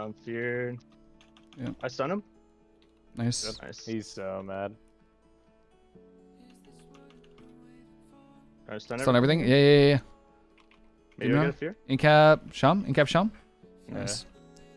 Um, fear. Yep. I stun him. Nice. Nice. He's so mad. I stun, Stun everything. Yeah, yeah, yeah. yeah. Maybe You I get a fear. Incap Sham. Incap Sham. Yeah. Nice.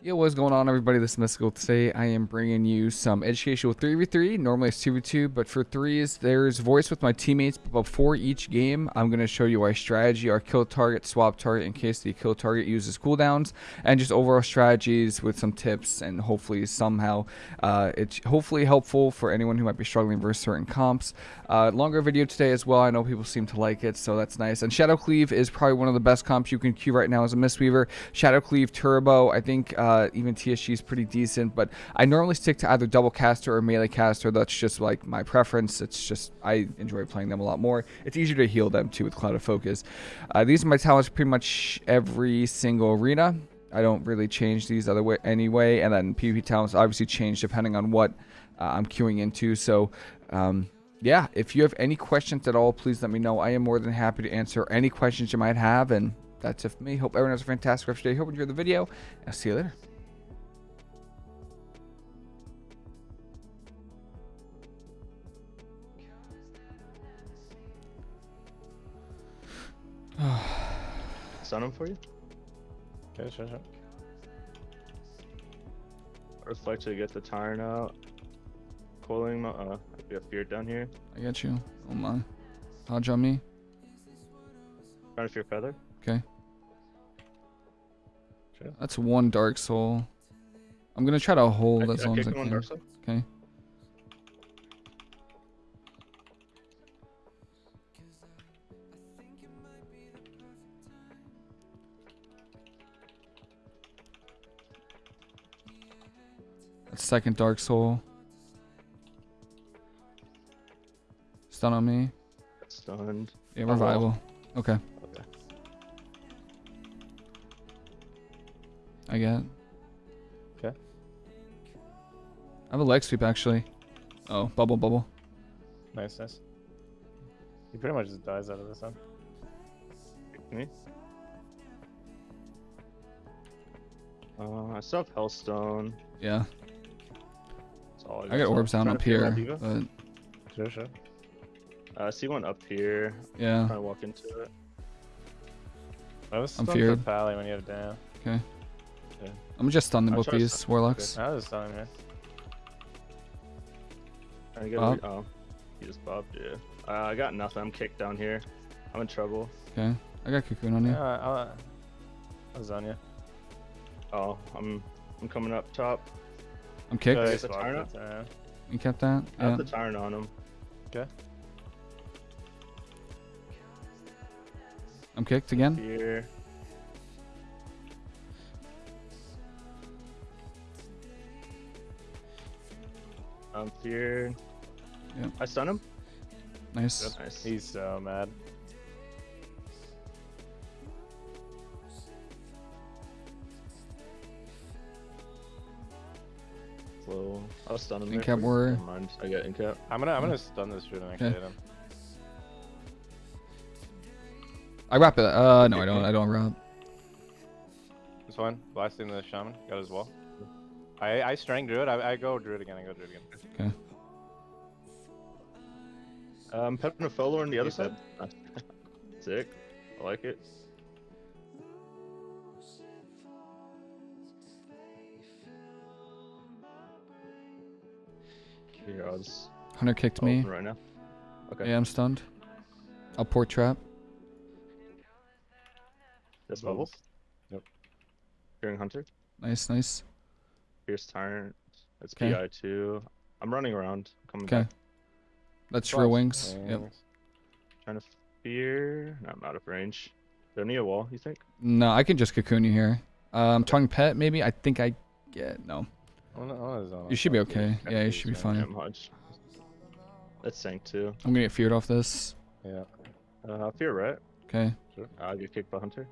Yo, what's going on, everybody? This is Mystical. Today, I am bringing you some educational 3v3. Normally, it's 2v2, but for threes, there's voice with my teammates. But before each game, I'm going to show you our strategy, our kill target, swap target, in case the kill target uses cooldowns, and just overall strategies with some tips, and hopefully, somehow, uh, it's hopefully helpful for anyone who might be struggling versus certain comps. Uh, longer video today as well. I know people seem to like it, so that's nice. And Shadow Cleave is probably one of the best comps you can queue right now as a Mistweaver. Shadow Cleave Turbo, I think uh, even TSG is pretty decent, but I normally stick to either double caster or melee caster. That's just like my preference. It's just I enjoy playing them a lot more. It's easier to heal them too with Clouded Focus. Uh, these are my talents pretty much every single arena. I don't really change these other way anyway, and then PvP talents obviously change depending on what uh, I'm queuing into. So. Um, yeah, if you have any questions at all, please let me know. I am more than happy to answer any questions you might have. And that's it for me. Hope everyone has a fantastic rest of your day. Hope you enjoyed the video. I'll see you later. Stun him for you. Okay, sure, sure. Reflect to get the Tyrant out. Coiling. mo- Uh, we have fear down here. I got you. Oh my. Hodge on me. Trying to fear feather. Okay. That's one Dark Soul. I'm going to try to hold I, as I long as I kicked him on can. Okay. That's second Dark Soul. Stun on me. Stunned. Yeah, Oh, revival. Okay. I get. Okay. I have a leg sweep actually. Oh, bubble, bubble. Nice, nice. He pretty much just dies out of this one. Me. Uh, I still have Hellstone. Yeah. That's all I got orbs down up to fear my here, but Sure, sure. Uh, I see one up here. yeah. Trying to walk into it. I was I'm feared. Pally when you have down. Okay. I'm just stunned I'll both these stun- warlocks. I was stunned, man. Trying to get. Bob? Oh, he just bobbed. Yeah. Uh, I got nothing. I'm kicked down here. I'm in trouble. Okay. I got cocoon on you. Yeah, I, I was on you. Oh, I'm I'm coming up top. I'm kicked. Uh, the he's blocked Tyrant? You kept that? I have the Tyrant on him. Okay. I'm kicked again. Here. I'm fear. Yep. I stun him. Nice. Nice. He's so mad. Slow. I'll stun him. there Incap warrior. Mind. I got incap. I'm gonna I'm gonna stun this dude and actually Okay. hit him. I wrap it. Uh, no, I don't. I don't wrap. This one, blasting the shaman, got his wall. I I strang druid. I, I go druid again. I go druid again. Okay. Um, Pepin Follower on the other You side. Sick. I like it. Here, I'll Hunter kicked I'll me. right now. Okay. Yeah, I'm stunned. I'll port trap. This bubbles. Yep. Hearing Hunter. Nice, nice. Fierce Tyrant. It's Okay. PI two. I'm running around. Coming Okay. back. That's real wings. Yep. Trying to fear. No, I'm out of range. Don't need a wall, you think? No, I can just cocoon you here. Um, tongue pet maybe. I think I get no. One- one is on You should be okay. dude. Yeah, you should be fine. Damn Hodge. Let's sank too. I'm gonna get feared off this. Yeah. Uh, fear right. Okay. I'll get kicked by Hunter.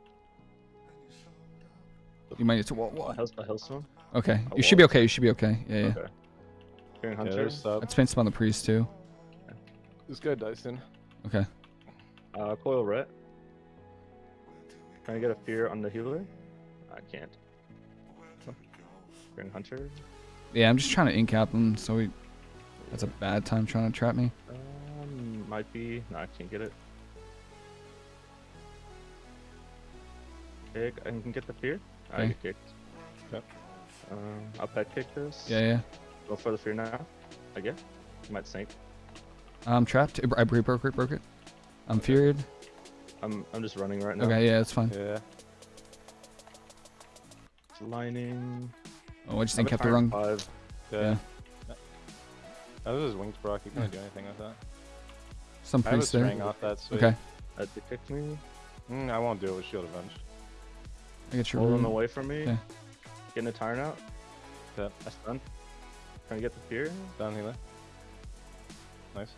You might need to wall A wall. Hell, a Hellstone. Okay. A You should be okay. You should be okay. Yeah, yeah. Okay. Fearing Yeah, Hunter. there's sub. Let's some on the priest too. This guy Dyson. Okay. Uh, coil ret. Trying to get a fear on the healer. I can't. Fearing Hunter. Yeah, I'm just trying to incap them, so we. That's a bad time trying to trap me. Um, might be. No, I can't get it. Kick. I can get the fear. I Okay. get kicked. Yep. Um, I'll pet kick this. Yeah, yeah. Go for the fear now. I guess. You Might sink. I'm trapped. I broke it, broke it. I'm feared. I'm I'm just running right now. Okay, yeah, it's fine. Yeah. Lining. Oh, I just I have a incapped the wrong. Five. Yeah. That was his wings proc. You couldn't do anything with that. Some I priest there. off that. Sweet. Okay, Had to kick me. Mm, I won't do it with shield avenge. I get your Pull him away from me. Okay. Getting a tyrant out. Yeah. I stun. Trying to get the fear. Down healer. Nice.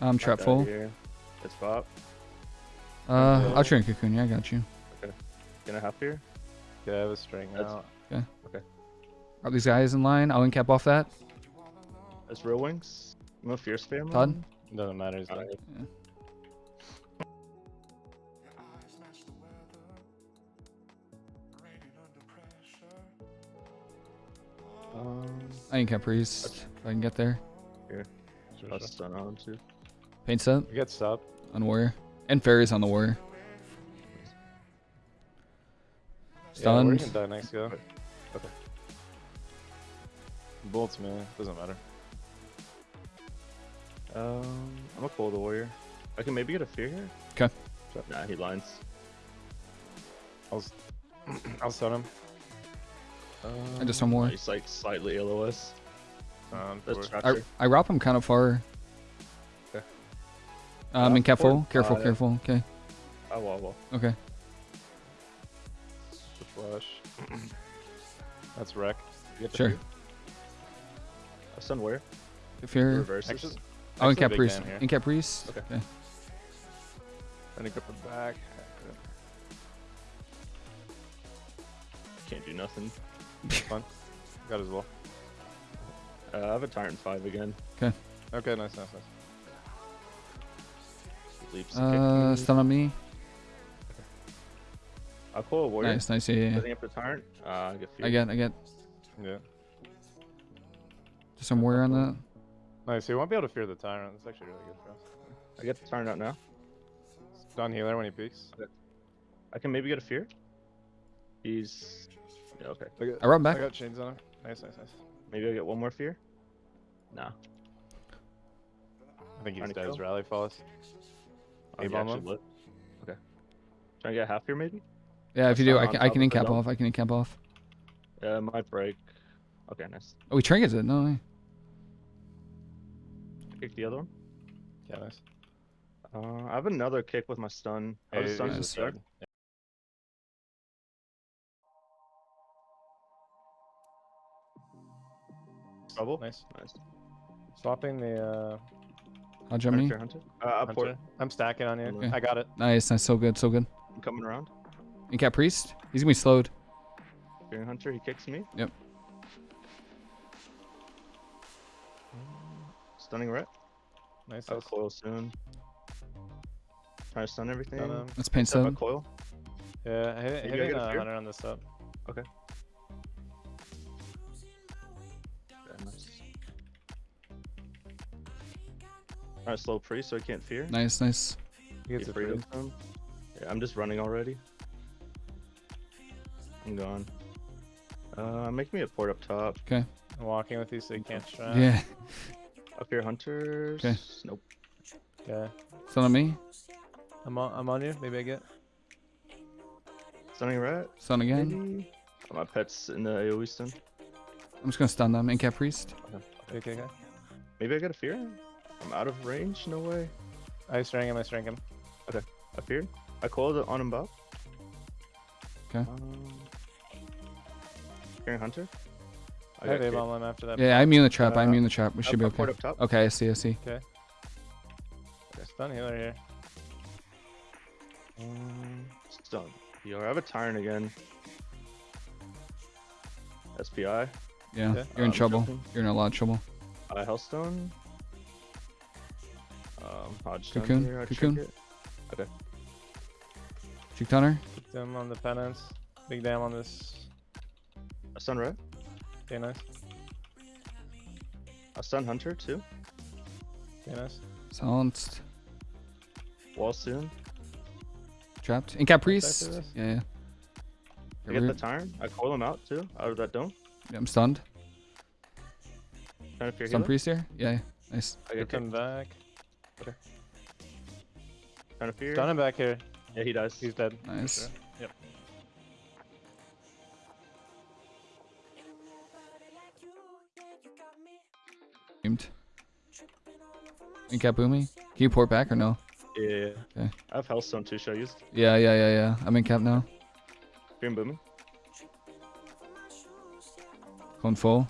I'm Knocked trap out full. It's pop. Uh, I'll train cocoon. Yeah, I got you. Okay. Gonna have fear. Yeah, I have a string That's- Okay. Are these guys in line? I'll incap off that. That's real wings. No fear spam. Todd? on. Doesn't matter. He's Alright. Dead. I incap priest. If I can get there. Sure, I'll sure. stun on him too. Paint set We get sub. on warrior. And fairies on the warrior. Yeah, we're Stunned. gonna die next go. Okay. Bolts, man. Doesn't matter. Um, I'm gonna pull the warrior. I can maybe get a fear here. 'Kay. Nah, he lines. I'll, s- I'll stun him. Um, just one more. He's like slightly LOS. Um, That's forward. I, I wrap him kind of far. Okay. Um, Uh, in careful, forward careful, five. careful. Okay, Oh, well, well. okay. the flash. That's wreck. Get the Sure. fear? A stun where? If you're, Reverses. Actually, oh, actually incap big priest, down here. incap priest. Okay. okay. Trying to grip it back. Can't do nothing. Fun. Got as well. Uh, I have a tyrant five again. Okay, Okay, nice, nice, nice. Leaps. to Uh, kick me. stun on me. I'll pull a warrior. Nice, nice. Yeah, yeah, yeah. Setting up the tyrant. Uh, I get fear. I get, I get. Yeah. Just some warrior on that. Nice. You won't be able to fear the tyrant. That's actually really good for us. I get the tyrant out now. Stun healer when he peeks. I can maybe get a fear. He's. Yeah, okay. I got, I run back. I got chains on him. Nice, nice, nice. Maybe I get one more fear. Nah. I think he's Trying to dead. His rally falls. Oh, he A-bomb actually lit. Okay. Trying to get half fear maybe? Yeah, if you do, I can, I can incap off. I can incap off. Yeah, it might break. Okay, nice. Oh, we trinkets it. No way. Kick the other one. Yeah, nice. Uh, I have another kick with my stun. I Hey, have a stun he's to just start. dead. Yeah. Trouble. Nice. Nice. Swapping the uh, I'll jump me. Hunter, hunter. Uh, I'll port. hunter. I'm stacking on you. Okay. I got it. Nice, nice. So good, so good. I'm coming around. Incap priest. He's gonna be slowed. Fearing hunter. He kicks me. Yep. Stunning ret. Nice. I'll nice. coil soon. Trying to stun everything. Stun him. Let's paint Set up a sub. coil. Yeah, hit, Maybe I hitting get a uh, hunter on this up. Yeah, Alright, slow pre so I can't fear. Nice, nice. He gets Get it free free. of them. Yeah, I'm just running already. I'm gone. Uh, make me a port up top. Okay. I'm walking with you so you can't strap. Yeah. Up here, hunters. 'Kay. Nope. Okay. Stun on me. I'm on, I'm on you. Maybe I get. Stunning rat. Stun again. Maybe. Oh, my pet's in the AoE stun. I'm just gonna stun them. Incap priest. Okay, okay, okay. Maybe I got a fear. I'm out of range. No way. I string him. I string him. I fear. I called it on him buff. 'Kay. Um, Fearing hunter. I, got have kicked. A-bomb him after that. Yeah, I'm immune the trap. I'm Uh, immune the trap. We I'll should be okay. up top. Okay, I see, I see. Okay. Stun healer here. Um, stun. Yo, I have a tyrant again. SPI. Yeah, Okay. you're in Um, trouble. jumping. You're in a lot of trouble. Uh, Hellstone. Um, Hodgestone Cocoon, here. Cocoon. Okay. Juke Tunner. Kicked him on the penance. Big damn on this. A sun red. Okay, nice. A sun Hunter too. Okay, nice. Silenced. Wall soon. Trapped. Incap after priest. Yeah, yeah. I Get get the root. I coil him out too, out of that dome. Yeah, I'm stunned. Trying to fear Stun priest here. Yeah, yeah. Nice. I Get get him back. Trying to fear. Stun him back here. Yeah, he dies. He's dead. Nice. sure. Yep. Aimed. Incap boomy. Can you port back or no? Yeah. yeah, yeah. Okay. I have Hellstone too. Should I use Yeah, yeah, yeah, yeah. I'm in cap now. fear and booming? Going full.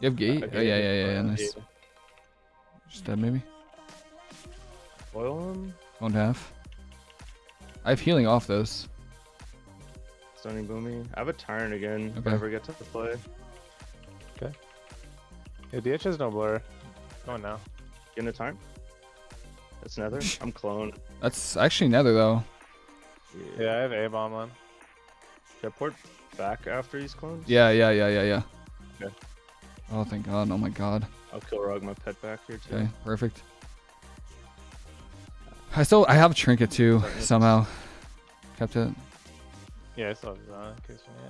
You have gate? Okay, Oh, yeah, yeah, yeah, yeah. uh, Nice. Just dead, maybe. Coil him. Won't have. I have healing off those. Stunning Boomy. I have a Tyrant again. If Okay. I ever get to play. Okay. Yeah, DH has no blur. Going now. Getting a Tyrant. That's Nether. I'm clone. That's actually nether though. Yeah, I have A bomb on. Should I port back after he's cloned? Yeah, yeah, yeah, yeah, yeah. Okay. Oh, thank God. Oh my God. I'll kill Rog my pet back here too. Okay, perfect. I still, I have a trinket too somehow. Kept it. Yeah, I still have uh, his on.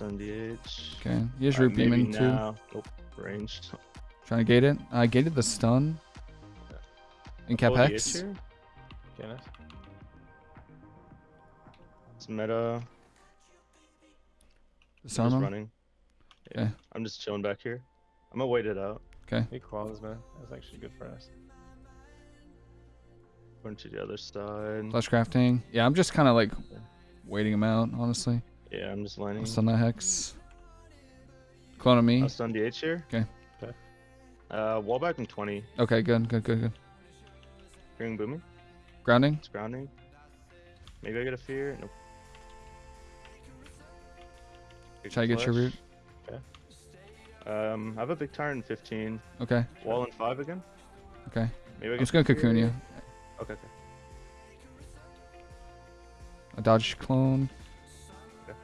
In case we need it. Stun DH. Okay. He has Alright, root beam in too. now. Nope. Ranged. Trying to gate it. I gated the stun. In cap Full hex. here. Okay. It's meta. Disarm just him. running. Yeah. Okay. I'm just chilling back here. I'm gonna wait it out. He quals, man. That's actually good for us. Going to the other side. Flesh crafting. Yeah, I'm just kind of like waiting him out, honestly. Yeah, I'm just lining. Stun that hex. Clone on me. I'll stun DH here. Okay. Okay. Uh, wall back in 20. Okay, good, good, good, good. Hearing booming. Grounding. It's grounding. Maybe I get a fear. Nope. Big Should I get your root? flash. Um, I have a big tyrant in 15. Okay, Wall in 5 again. okay. Maybe I I'm just gonna cocoon you. Okay, okay. A dodge clone. Okay.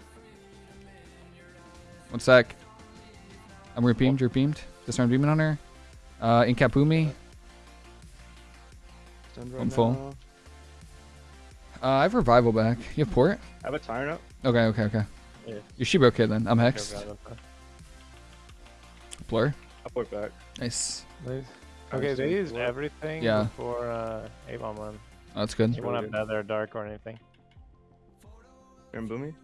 One sec. I'm root beamed, root beamed. Disarm demon on her. Uh, Inkapumi. Stunned I'm right full. now. Uh, I have revival back. You have port? I have a tyrant up. Okay, okay, okay. Yeah. You should be okay then. I'm Okay, hexed. got. Blur. I'll port back. Nice. Nice. I'm Okay, just they gonna used blur. everything Yeah. before uh, A bomb one. Oh, that's good. You won't have really Nether, Dark, or anything. Hearing booming.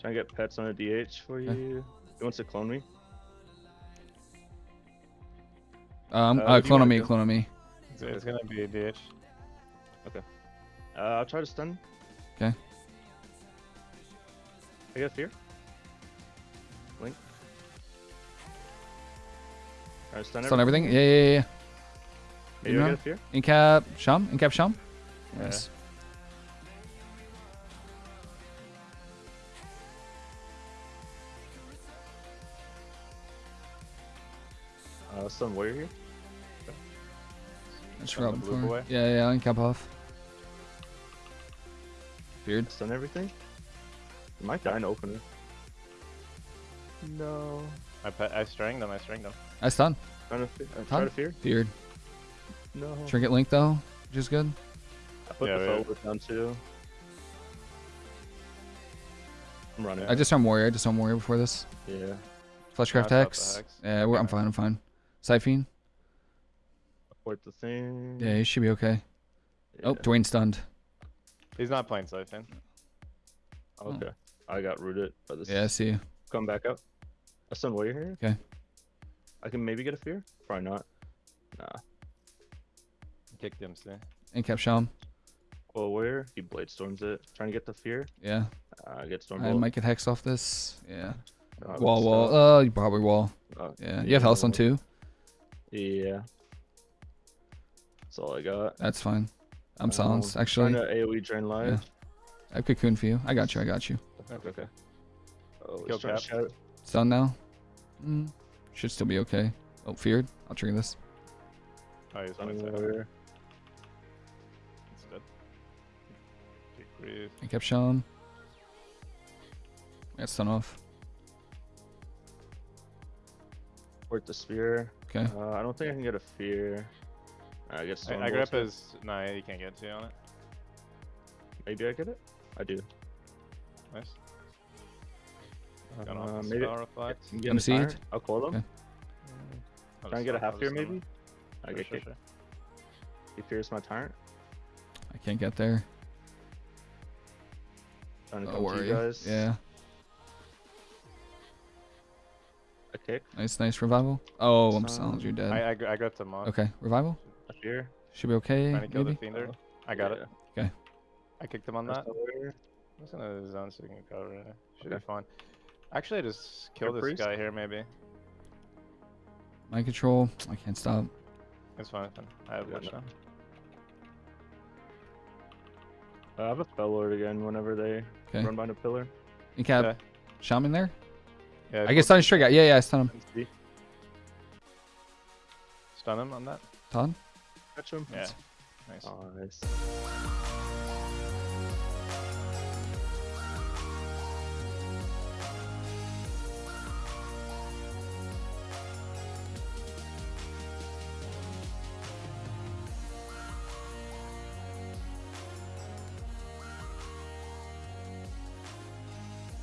Trying to get pets on a DH for Okay. you. He wants to clone me. Um, Uh, uh, what do you clone on me, clone on me. It's, it's gonna be a DH. Okay. Uh, I'll try to stun. Okay. I get fear. Try stun, Stun everything? Yeah, yeah, yeah, yeah. Maybe I No. get a fear. Incap Sham? Incap Sham? Yeah. Nice. Uh, stun warrior here. That's Stun blue for. boy? Yeah, yeah, Incap off. Beard. Stun everything. I might die in opener. No. I pe- I stringed them. I stringed them. I stun. Trying to, fe- uh, try Ton? to fear. Beard. No. Trinket Link though, which is good. I put Yeah, the yeah. forward down too. I'm running. I just arm warrior. I just arm warrior before this. yeah. Fleshcraft Knocked out the Hex. hex. Yeah, we're, I'm fine. I'm fine. Siphene. Port the thing. Yeah, he should be okay. Oh, Yeah. Dwayne stunned. He's not playing Siphon. Okay. I got rooted by this. Yeah, I see you. Come back up. A stun warrior here. Okay. I can maybe get a fear. Probably not. Nah. Kicked him, see. Incap Sham. Well, warrior. He blade storms it. Trying to get the fear. Yeah. Uh, get storm I might get hex off this. Yeah. Uh, Wall, so- wall. Uh, you probably wall. uh, Yeah. You have health on too. Yeah. That's all I got. That's fine. I'm Um, silenced. Actually, Trying to AoE drain life. I have cocoon for you. I got you. I got you. Okay, okay. Oh, Kill he's trying to cap. Stun now? Mm, should still be okay. Oh, feared. I'll trigger this. Oh, he's on his over. It's I kept showing. I got stun off. Port the spear. Okay. Uh, I don't think I can get a fear. I guess I, I grip his. No, you can't get two on it. Maybe I get it. I do. Nice. Got Uh, the maybe. spell reflect. I'm getting I'm a seed. tyrant. I'll call them. Okay. I'll Try and just get a half fear maybe. I Sure, get sure, kicked. sure. He fears my tyrant. I can't get there. Trying to Oh, come where to are you you? guys. Yeah. A kick. Nice, nice revival. Oh, I'm Some- sorry, you're dead. I I, gr- I gripped him off. Okay, revival. A fear. Should be okay. Trying to kill Maybe. the fiender. I got it. Yeah. I kicked him on That's that. over. I'm just gonna zone so we can cover it. Should Okay. be fine. Actually, I just kill this priest? guy here maybe. Mind control. I can't stop. It's fine. it's. I have Yeah, much no. now. Uh, I have a spell lord again whenever they Okay. run by the pillar. You cap Okay. shaman there. Yeah, I guess stun straight out. Yeah, yeah, I stun him. Let's stun him on that. Todd. Catch him. Yeah. Nice. Nice.